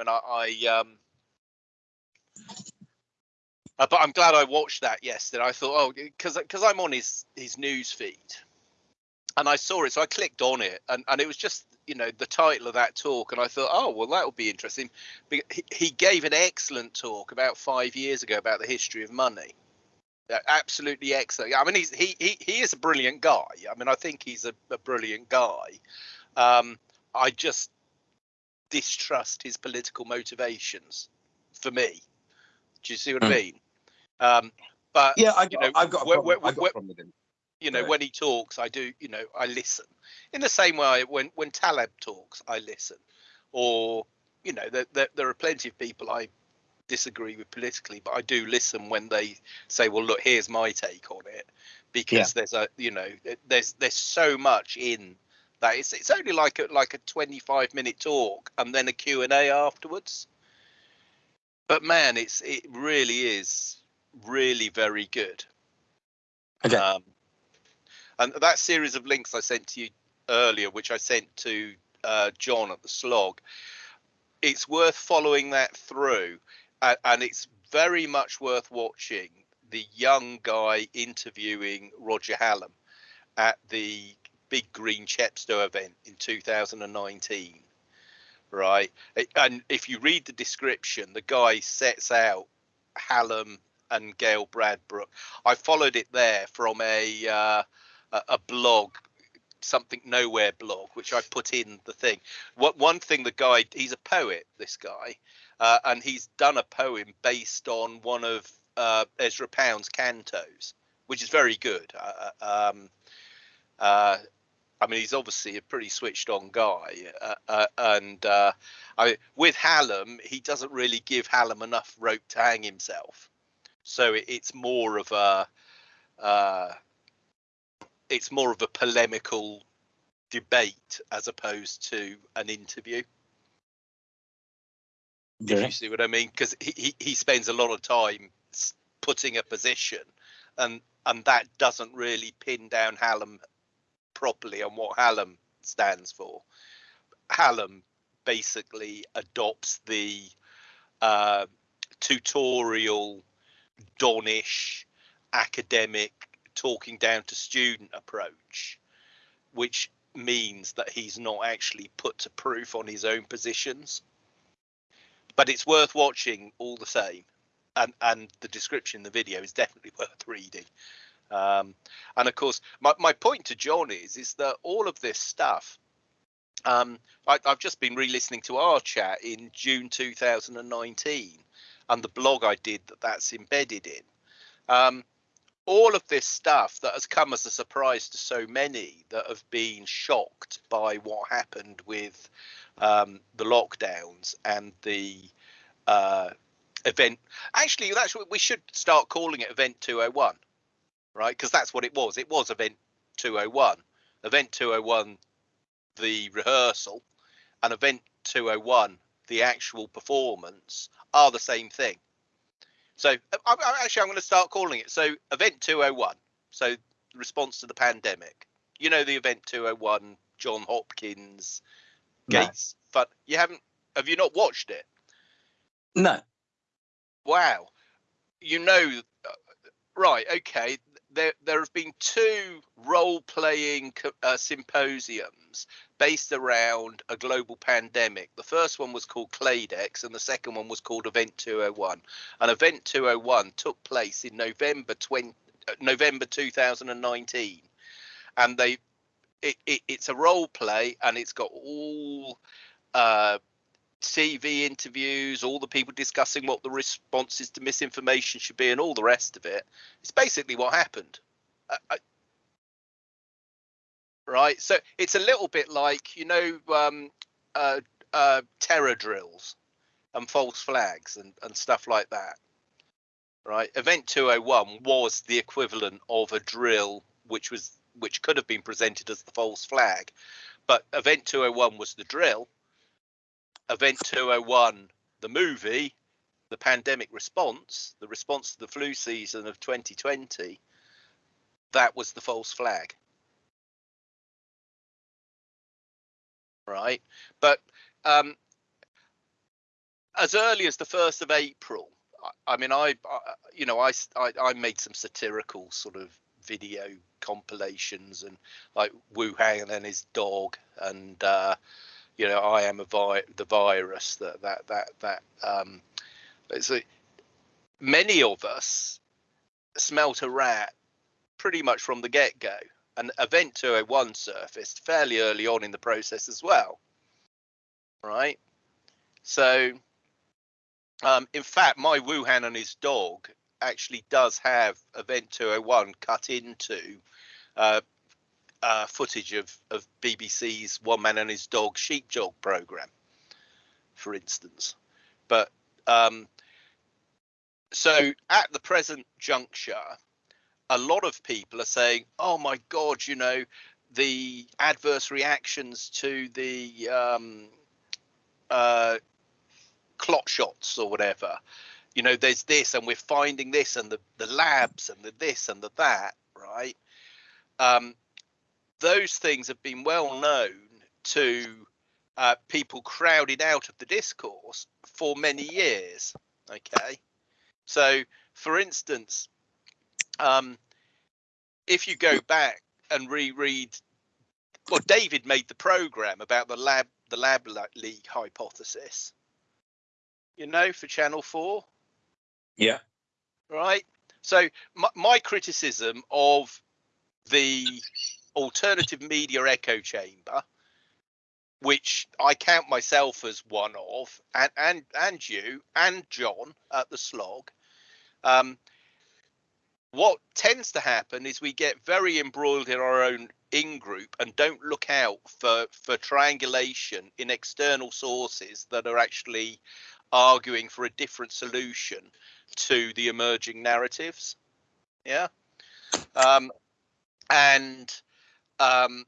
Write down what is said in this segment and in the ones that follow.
and I, I um, uh, but I'm glad I watched that yesterday. I thought, oh, because because I'm on his his news feed, and I saw it, so I clicked on it, and and it was just you know the title of that talk, and I thought, oh well, that will be interesting. He, he gave an excellent talk about five years ago about the history of money. Absolutely excellent. I mean, he's he he he is a brilliant guy. I mean, I think he's a, a brilliant guy. Um, I just distrust his political motivations. For me, do you see what mm. I hmm. mean? Um, but yeah, I, you know, I've got a problem, where, where, got a problem with him. You know, when he talks, I do. You know, I listen. In the same way, when when Taleb talks, I listen. Or you know, there, there, there are plenty of people I disagree with politically, but I do listen when they say, "Well, look, here's my take on it," because yeah. there's a, you know, there's there's so much in that. It's it's only like a like a 25 minute talk and then a Q and A afterwards. But man, it's it really is really very good. Okay. Um, and that series of links I sent to you earlier, which I sent to uh, John at the Slog, it's worth following that through, uh, and it's very much worth watching the young guy interviewing Roger Hallam at the Big Green Chepstow event in 2019 right? And if you read the description, the guy sets out Hallam and Gail Bradbrook. I followed it there from a uh, a blog, something nowhere blog, which I put in the thing. What one thing the guy he's a poet, this guy, uh, and he's done a poem based on one of uh, Ezra Pound's cantos, which is very good. Uh, uh um, uh, I mean, he's obviously a pretty switched on guy, uh, uh, and uh, I, with Hallam, he doesn't really give Hallam enough rope to hang himself. So it, it's more of a, uh, it's more of a polemical debate as opposed to an interview. Yeah. If you see what I mean, because he, he he spends a lot of time putting a position, and and that doesn't really pin down Hallam properly on what Hallam stands for. Hallam basically adopts the uh, tutorial, Donish, academic, talking down to student approach, which means that he's not actually put to proof on his own positions. But it's worth watching all the same. And, and the description in the video is definitely worth reading. Um, and of course, my, my point to John is is that all of this stuff. Um, I, have just been re-listening to our chat in June 2019, and the blog I did that that's embedded in. Um, all of this stuff that has come as a surprise to so many that have been shocked by what happened with um, the lockdowns and the uh, event. Actually, that's what we should start calling it Event 201 right? Because that's what it was. It was event 201. Event 201, the rehearsal, and event 201, the actual performance, are the same thing. So I, I, actually, I'm going to start calling it. So event 201. So response to the pandemic. You know the event 201, John Hopkins, Gates. No. But you haven't. Have you not watched it? No. Wow. You know. Uh, right. Okay there there have been two role playing uh, symposiums based around a global pandemic. The first one was called Clade X, and the second one was called Event 201. And Event 201 took place in November 20, uh, November 2019, and they it, it, it's a role play, and it's got all uh, TV interviews, all the people discussing what the responses to misinformation should be, and all the rest of it. It's basically what happened. I, I, right? So it's a little bit like, you know, um, uh, uh, terror drills and false flags and, and stuff like that. Right? Event 201 was the equivalent of a drill, which was which could have been presented as the false flag, but Event 201 was the drill Event 201, the movie, the pandemic response, the response to the flu season of 2020, that was the false flag. Right. But um, as early as the first of April. I, I mean, I, I, you know, I, I I made some satirical sort of video compilations and like Wuhan and his dog and uh, you know I am a vi- the virus that that that that um, so many of us smelt a rat pretty much from the get go. And Event 201 surfaced fairly early on in the process as well. Right. So, um, in fact, my Wuhan and his dog actually does have Event 201 cut into uh, uh, footage of, of BBC's One Man and His Dog Sheepdog program, for instance. But um, so at the present juncture, a lot of people are saying, "Oh my God, you know, the adverse reactions to the um, uh, clot shots or whatever. You know, there's this, and we're finding this, and the the labs, and the this, and the that, right? Um, those things have been well known to uh, people crowded out of the discourse for many years. Okay, so for instance, um, if you go back and reread, well, David made the program about the lab, the lab leak hypothesis. You know, for Channel Four. Yeah. Right. So my, my criticism of the alternative media echo chamber, which I count myself as one of, and and and you and John at the slog, um, what tends to happen is we get very embroiled in our own in group and don't look out for for triangulation in external sources that are actually arguing for a different solution to the emerging narratives. Yeah? Um, and um,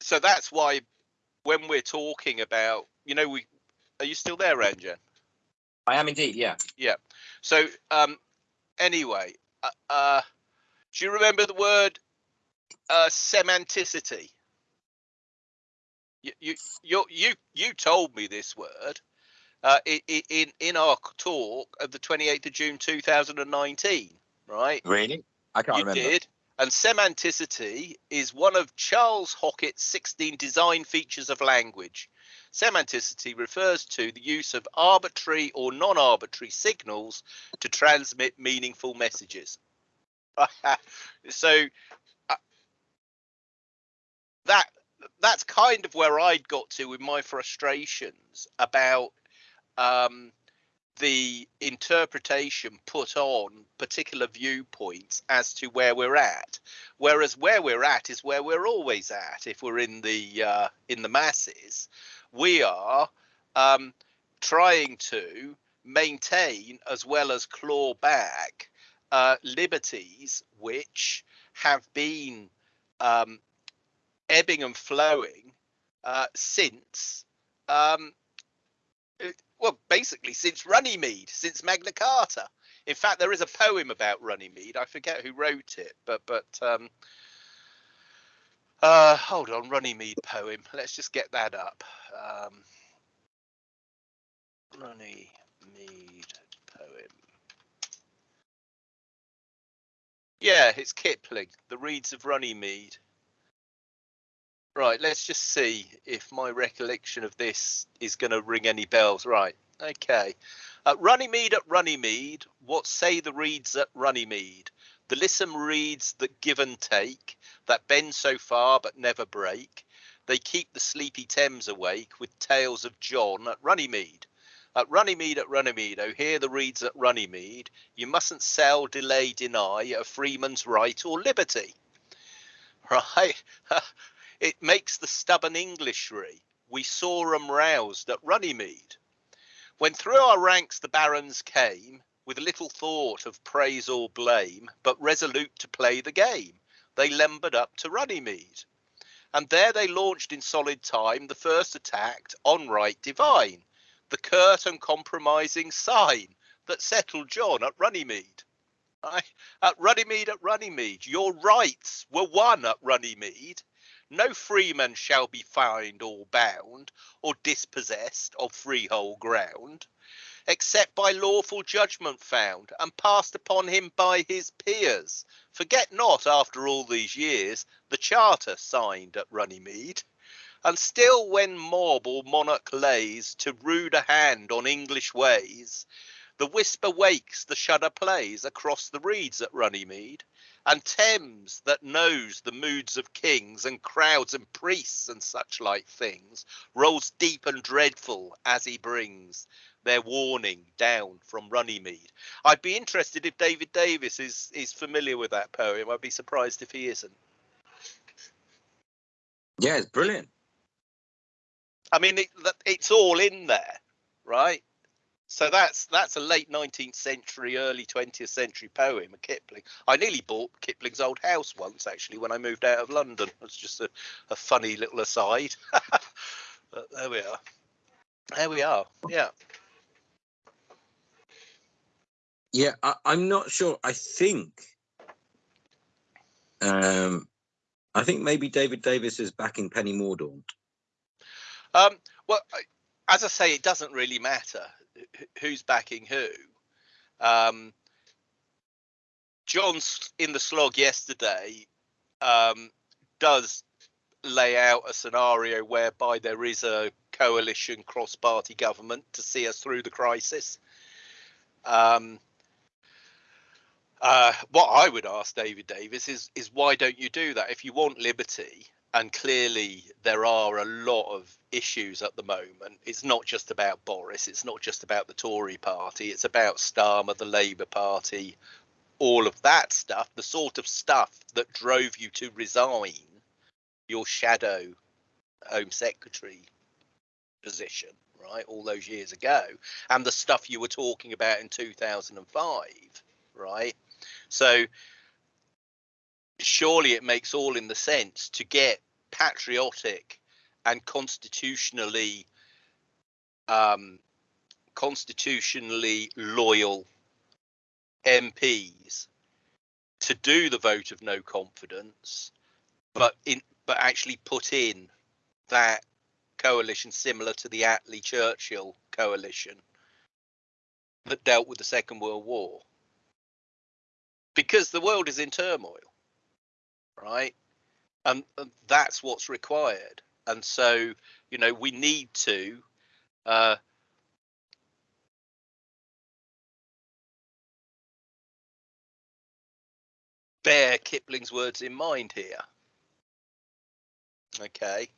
so that's why when we're talking about you know we are you still there Ranjan? I am indeed, yeah. Yeah. So um, anyway, uh, uh, do you remember the word uh, semanticity? You, you you you you told me this word uh, in in our talk of the 28th of June 2019, right? Really? I can't you remember. did. And semanticity is one of Charles Hockett's 16 design features of language. Semanticity refers to the use of arbitrary or non-arbitrary signals to transmit meaningful messages. so uh, that that's kind of where I'd got to with my frustrations about um, the interpretation put on particular viewpoints as to where we're at. Whereas where we're at is where we're always at if we're in the uh, in the masses. We are um, trying to maintain as well as claw back uh, liberties which have been um, ebbing and flowing uh, since um, well basically since Runnymede since Magna Carta in fact there is a poem about Runnymede I forget who wrote it but but um, uh, hold on, Runnymede poem. Let's just get that up. Um, Runnymede poem. Yeah, it's Kipling, The Reeds of Runnymede. Right, let's just see if my recollection of this is going to ring any bells. Right, okay. Uh, Runnymede at Runnymede, what say the reeds at Runnymede? The lissom reeds that give and take, that bend so far but never break. They keep the sleepy Thames awake with tales of John at Runnymede. At Runnymede, at Runnymede, oh, hear the reeds at Runnymede. You mustn't sell, delay, deny a freeman's right or liberty. Right? it makes the stubborn Englishry. We saw 'em roused at Runnymede. When through our ranks the barons came, with little thought of praise or blame, but resolute to play the game. They limbered up to Runnymede. And there they launched in solid time the first attack on right divine, the curt and compromising sign that settled John at Runnymede. At Runnymede, at Runnymede, your rights were won at Runnymede. No freeman shall be fined or bound or dispossessed of freehold ground, except by lawful judgment found and passed upon him by his peers. Forget not, after all these years, the charter signed at Runnymede. And still, when mob or monarch lays to ruder hand on English ways, the whisper wakes, the shudder plays across the reeds at Runnymede and Thames that knows the moods of kings and crowds and priests and such like things rolls deep and dreadful as he brings their warning down from Runnymede. I'd be interested if David Davis is is familiar with that poem. I'd be surprised if he isn't. Yeah, it's brilliant. I mean, it, it's all in there, right? So that's that's a late 19th century, early 20th century poem of Kipling. I nearly bought Kipling's old house once, actually, when I moved out of London. It's just a, a funny little aside. but there we are. There we are. Yeah. Yeah, I, I'm not sure. I think, um, I think maybe David Davis is backing Penny Mordaunt. Um, well, as I say, it doesn't really matter who's backing who. Um, John's in the slog yesterday um, does lay out a scenario whereby there is a coalition cross-party government to see us through the crisis. Um, uh, what I would ask David Davis is is why don't you do that? If you want liberty, and clearly there are a lot of issues at the moment. It's not just about Boris. It's not just about the Tory party. It's about Starmer, the Labour Party, all of that stuff. The sort of stuff that drove you to resign your shadow Home Secretary position, right, all those years ago, and the stuff you were talking about in 2005, right? So surely it makes all in the sense to get patriotic and constitutionally um, constitutionally loyal MPs to do the vote of no confidence, but in but actually put in that coalition similar to the Attlee Churchill coalition that dealt with the Second World War. Because the world is in turmoil right? And, and that's what's required. And so, you know, we need to uh, bear Kipling's words in mind here. Okay,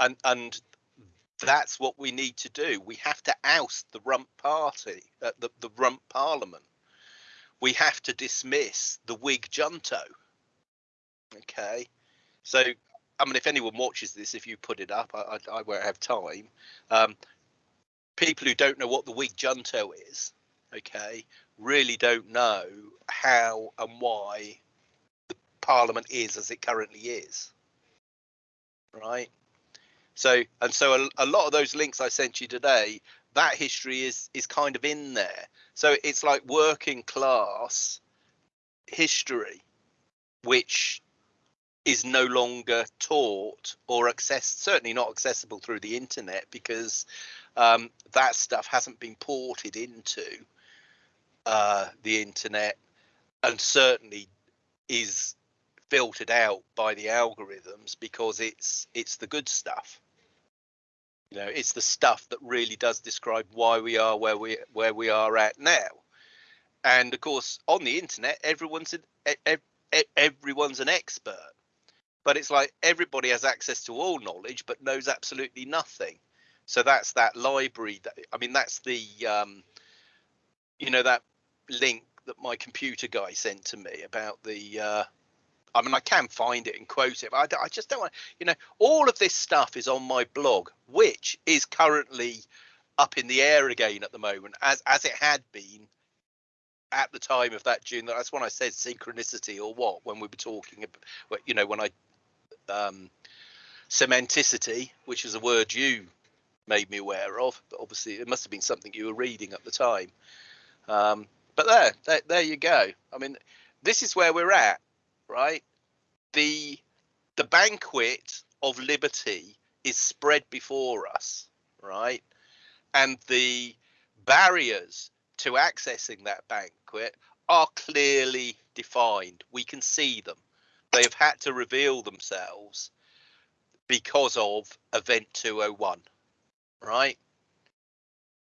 and and that's what we need to do. We have to oust the Rump Party, uh, the the Rump Parliament. We have to dismiss the Whig junto. Okay, so I mean, if anyone watches this, if you put it up, I, I, I won't have time. Um, people who don't know what the Whig junto is, okay, really don't know how and why the Parliament is as it currently is, right? So and so a, a lot of those links I sent you today, that history is is kind of in there. So it's like working class history, which is no longer taught or access certainly not accessible through the internet because um, that stuff hasn't been ported into uh, the internet and certainly is filtered out by the algorithms because it's it's the good stuff. You know it's the stuff that really does describe why we are where we where we are at now. And of course on the internet everyone's everyone's an expert but it's like everybody has access to all knowledge but knows absolutely nothing so that's that library that i mean that's the um you know that link that my computer guy sent to me about the uh I mean, I can find it and quote it, but I, I just don't want, you know, all of this stuff is on my blog, which is currently up in the air again at the moment, as as it had been at the time of that June. That's when I said synchronicity or what when we were talking, about, you know, when I um, semanticity, which is a word you made me aware of, but obviously it must have been something you were reading at the time. Um, but there, there, there you go. I mean, this is where we're at, right? The the banquet of liberty is spread before us, right? And the barriers to accessing that banquet are clearly defined. We can see them. They have had to reveal themselves because of Event 201, right?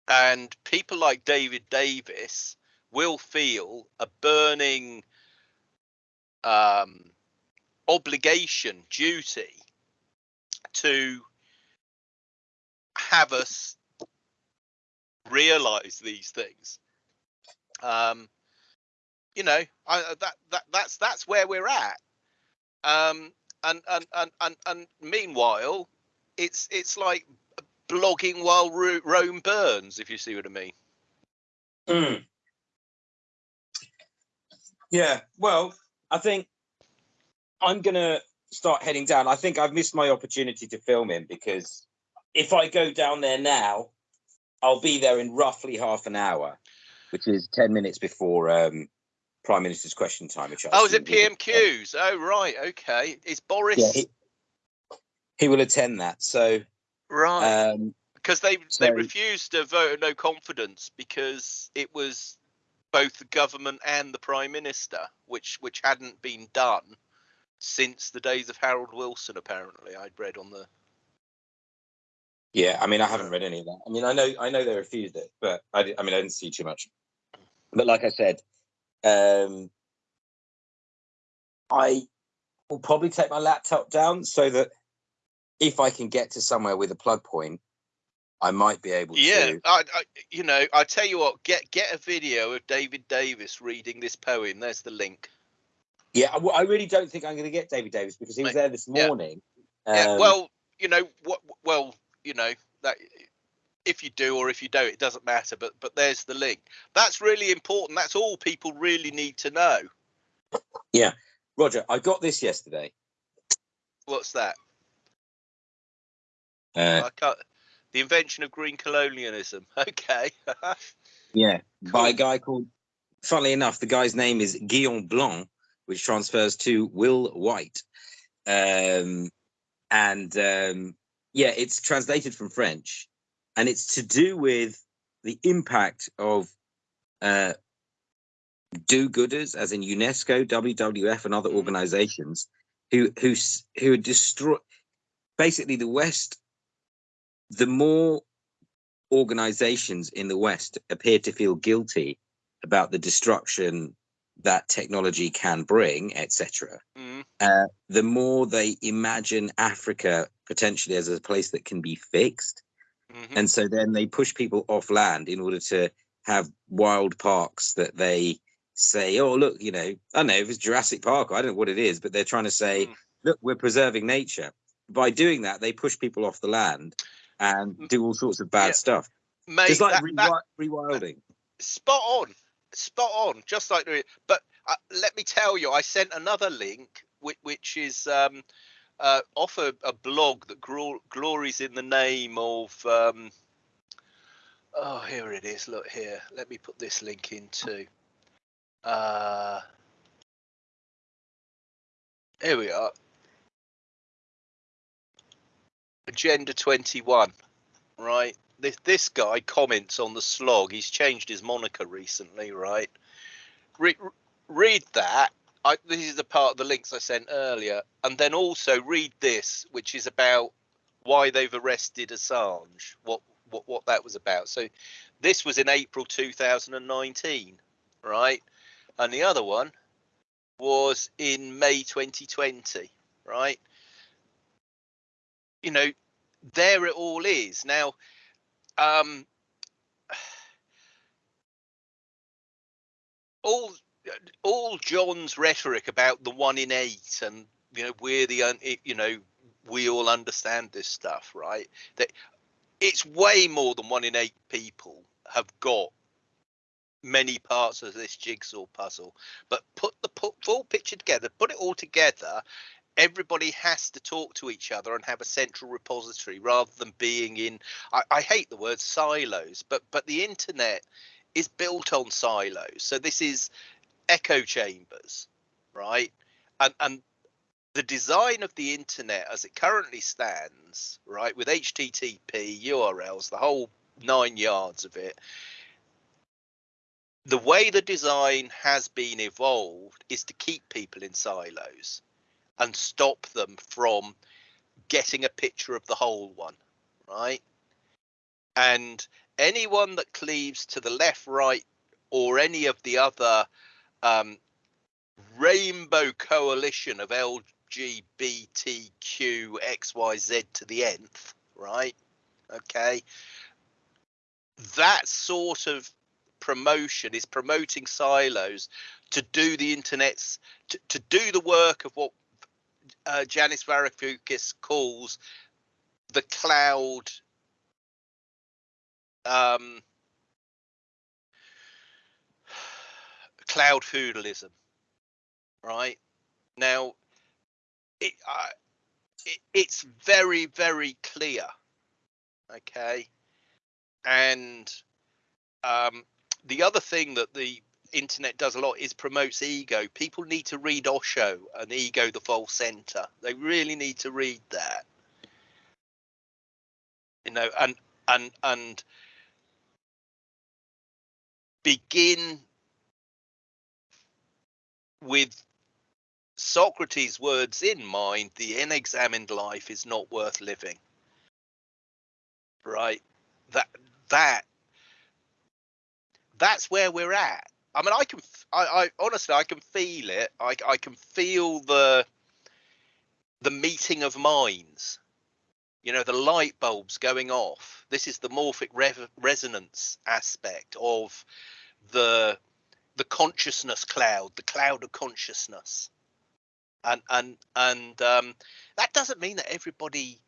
And people like David Davis will feel a burning um, obligation, duty to have us realize these things. Um, you know, I, that that that's that's where we're at. Um, and and and and and meanwhile, it's it's like blogging while Rome burns, if you see what I mean. Mm. Yeah, well, I think I'm gonna start heading down. I think I've missed my opportunity to film him because if I go down there now, I'll be there in roughly half an hour, which is ten minutes before um, Prime Minister's question time. Which oh, is it PMQs? Oh, right, okay. Is Boris? Yeah, he, he will attend that. So right, um, because they so, they refused to vote no confidence because it was both the government and the Prime Minister, which which hadn't been done since the days of Harold Wilson. Apparently, I'd read on the. Yeah, I mean, I haven't read any of that. I mean, I know I know they refused it, but I, I mean, I didn't see too much. But like I said, um, I will probably take my laptop down so that if I can get to somewhere with a plug point, I might be able yeah, to. I, I, you know, I tell you what, get get a video of David Davis reading this poem. There's the link. Yeah, I, I really don't think I'm going to get David Davis because he was there this morning. Yeah. Um, yeah well, you know what? Well, you know that if you do or if you don't, it doesn't matter. But but there's the link. That's really important. That's all people really need to know. Yeah, Roger, I got this yesterday. What's that? Uh. The invention of green colonialism. Okay. yeah, cool. by a guy called. Funnily enough, the guy's name is Guillaume Blanc, which transfers to Will White, um, and um, yeah, it's translated from French, and it's to do with the impact of uh, do-gooders, as in UNESCO, WWF, and other mm. organizations who who who destroy. Basically, the West the more organizations in the West appear to feel guilty about the destruction that technology can bring, etc., mm. uh, the more they imagine Africa potentially as a place that can be fixed. Mm-hmm. And so then they push people off land in order to have wild parks that they say, oh, look, you know, I don't know if it's Jurassic Park, I don't know what it is, but they're trying to say, mm. look, we're preserving nature. By doing that, they push people off the land and do all sorts of bad yeah. stuff. Mate, just like that, that, rewilding. Spot on, spot on. Just like, but uh, let me tell you, I sent another link, which, which is um, uh, off a, a, blog that glories in the name of. Um, oh, here it is. Look here. Let me put this link into. Uh, here we are. Agenda 21, right? This this guy comments on the slog. He's changed his moniker recently, right? Re- read that. I, this is the part of the links I sent earlier, and then also read this, which is about why they've arrested Assange. What what what that was about. So this was in April 2019, right? And the other one was in May 2020, right? you know, there it all is. Now, um, all all John's rhetoric about the one in eight and you know we're the you know we all understand this stuff, right? That it's way more than one in eight people have got many parts of this jigsaw puzzle. But put the put, full picture together, put it all together, everybody has to talk to each other and have a central repository rather than being in I, I, hate the word silos but but the internet is built on silos so this is echo chambers right and and the design of the internet as it currently stands, right, with HTTP URLs, the whole nine yards of it, the way the design has been evolved is to keep people in silos and stop them from getting a picture of the whole one, right? And anyone that cleaves to the left, right, or any of the other um, rainbow coalition of LGBTQ XYZ to the nth, right? Okay. That sort of promotion is promoting silos to do the internet's to, to do the work of what uh, Yanis Varoufakis calls the cloud um, cloud feudalism, right? Now, it, uh, it, it's very very clear, okay, and um, the other thing that the internet does a lot is promotes ego. People need to read Osho and Ego the False Center. They really need to read that. You know, and and and begin with Socrates' words in mind, the unexamined life is not worth living. Right? That that that's where we're at. I mean, I can, I, I honestly, I can feel it. I, I can feel the, the meeting of minds. You know, the light bulbs going off. This is the morphic re- resonance aspect of the, the consciousness cloud, the cloud of consciousness, and and and um, that doesn't mean that everybody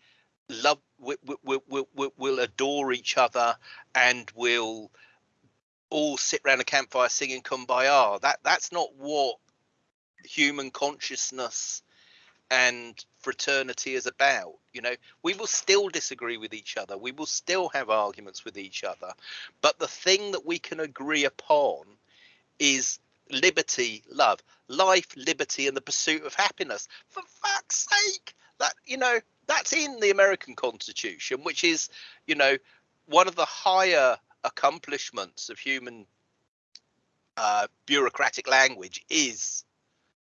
love will, will, will, will, adore each other and will all sit around a campfire singing kumbaya. That that's not what human consciousness and fraternity is about you know? We will still disagree with each other. We will still have arguments with each other. But the thing that we can agree upon is liberty love life liberty and the pursuit of happiness for fuck's sake that you know that's in the american constitution which is you know one of the higher accomplishments of human uh, bureaucratic language is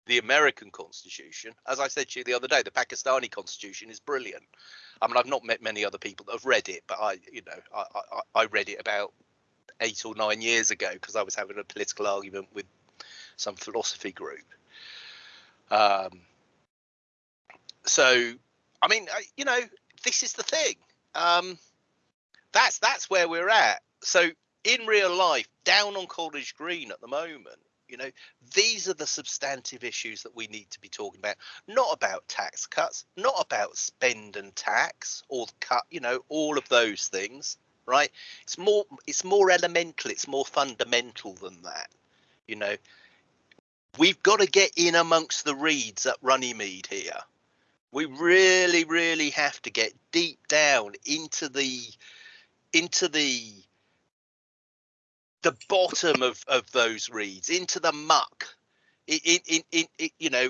the American Constitution. As I said to you the other day, the Pakistani Constitution is brilliant. I mean, I've not met many other people that have read it, but I, you know, I, I, I read it about eight or nine years ago because I was having a political argument with some philosophy group. Um, so, I mean, you know, this is the thing. Um, that's that's where we're at so in real life, down on College Green at the moment, you know, these are the substantive issues that we need to be talking about, not about tax cuts, not about spend and tax or cut, you know, all of those things, right? It's more, it's more elemental, it's more fundamental than that, you know. We've got to get in amongst the reeds at Runnymede here. We really, really have to get deep down into the, into the the bottom of of those reeds into the muck in in in, you know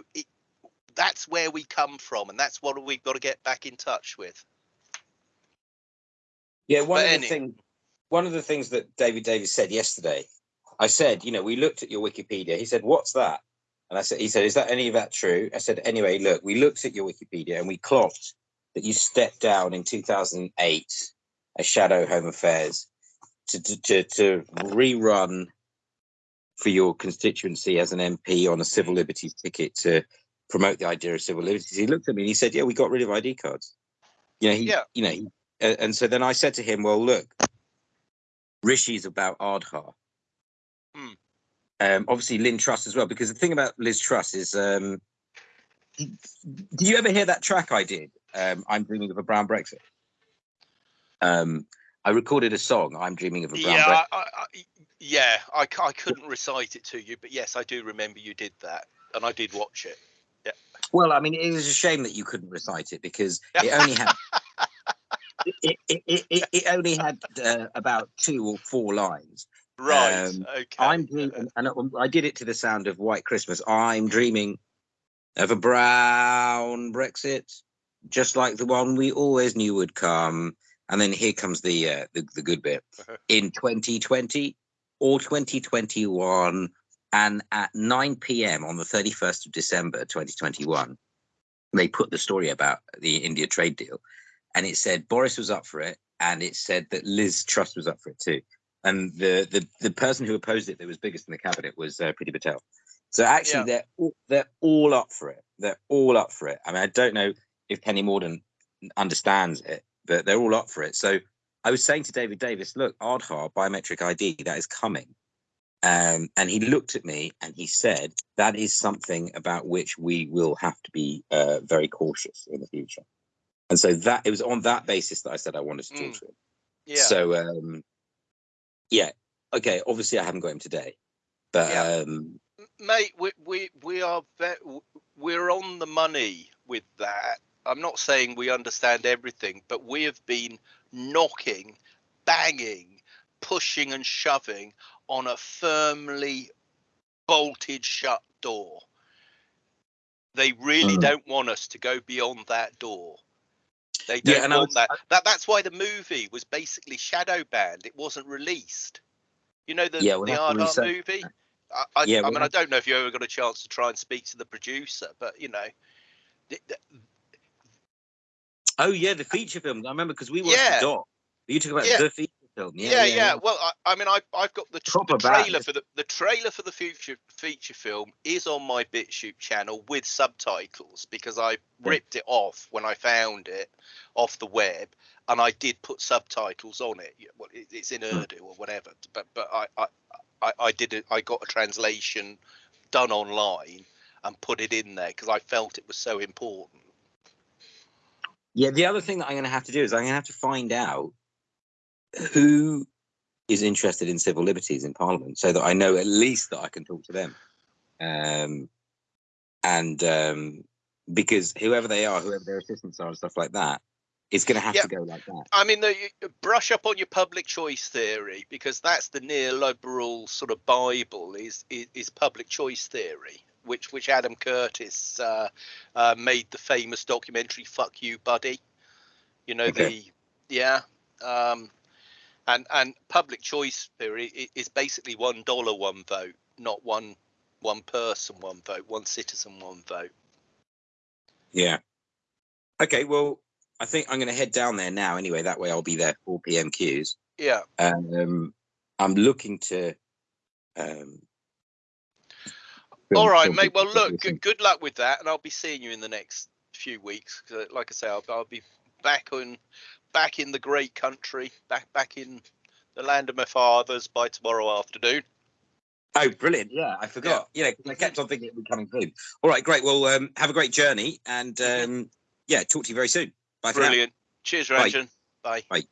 that's where we come from and that's what we've got to get back in touch with yeah one but of the things one of the things that david davis said yesterday i said you know we looked at your wikipedia he said what's that and i said he said is that any of that true i said anyway look we looked at your wikipedia and we clocked that you stepped down in 2008 as shadow home affairs to, to, to, to rerun for your constituency as an MP on a civil liberties ticket to promote the idea of civil liberties. He looked at me and he said, "Yeah, we got rid of ID cards." You know, he, yeah. you know, he, uh, and so then I said to him, "Well, look, Rishi's about Aadhaar. Hmm. Um, obviously, Lynn Truss as well, because the thing about Liz Truss is, um, do you ever hear that track I did? Um, I'm dreaming of a brown Brexit. Um, I recorded a song. I'm dreaming of a brown. Yeah, I, I, yeah. I, I couldn't recite it to you, but yes, I do remember you did that, and I did watch it. Yeah. Well, I mean, it was a shame that you couldn't recite it because it only had. it, it, it, it, only had uh, about two or four lines. Right. Um, okay. I'm dreaming, and I did it to the sound of White Christmas. I'm dreaming of a brown Brexit, just like the one we always knew would come. And then here comes the uh, the, the good bit. In 2020 or 2021, and at 9 p.m. on the 31st of December 2021, they put the story about the India trade deal, and it said Boris was up for it, and it said that Liz Truss was up for it too. And the the, the person who opposed it that was biggest in the cabinet was uh, Priti Patel. So actually, Yeah. they're all, they're all up for it. They're all up for it. I mean, I don't know if Penny Mordaunt understands it, but they're all up for it. So I was saying to David Davis, look, Aadhaar biometric ID that is coming. Um, and he looked at me and he said, that is something about which we will have to be uh, very cautious in the future. And so that it was on that basis that I said I wanted to talk Mm. to him. Yeah. So um, yeah, okay. Obviously, I haven't got him today, but Yeah. um, mate we we we are ve- we're on the money with that i'm not saying we understand everything but we have been knocking banging pushing and shoving on a firmly bolted shut door they really Mm. don't want us to go beyond that door they Yeah, don't and I want was- that. that that's why the movie was basically shadow banned it wasn't released you know the Yeah, we'll the have Ardart research movie uh, I, I, Yeah, I we'll mean, I don't know if you ever got a chance to try and speak to the producer, but you know, th- th- oh yeah, the feature film. I remember because we watched Yeah. the doc. You talk about Yeah. the feature film. yeah, yeah. Well, I, I mean, I, I've got the, tr- the trailer for the the trailer for the future feature film is on my BitChute channel with subtitles because I ripped it off when I found it off the web, and I did put subtitles on it. Well, it, it's in Hmm. Urdu or whatever, but but I I, I, I did it. I got a translation done online and put it in there because I felt it was so important. Yeah, the other thing that I'm going to have to do is I'm going to have to find out who is interested in civil liberties in Parliament, so that I know at least that I can talk to them. Um, and um, because whoever they are, whoever their assistants are, and stuff like that, it's going to have Yeah. to go like that. I mean, the, you- brush up on your public choice theory because that's the neoliberal sort of bible is is, is public choice theory, which which Adam Curtis uh, uh, made the famous documentary "Fuck You, Buddy." You know Okay. the yeah, um, and and public choice theory is basically one dollar, one vote, not one one person, one vote, one citizen, one vote. Yeah. Okay. Well, I think I'm going to head down there now. Anyway, that way I'll be there for pmqs. Yeah. Um, I'm looking to. Um, All right, mate. Well, look, good, good luck with that, and I'll be seeing you in the next few weeks. Like I say, I'll, I'll be back on, back in the great country, back back in the land of my fathers by tomorrow afternoon. Oh, brilliant! Yeah, I forgot. Yeah, I kept on thinking it would be coming soon. All right, great. Well, um, have a great journey, and um, yeah, talk to you very soon. Bye for now. Brilliant. Cheers, Bye. Bye. Bye.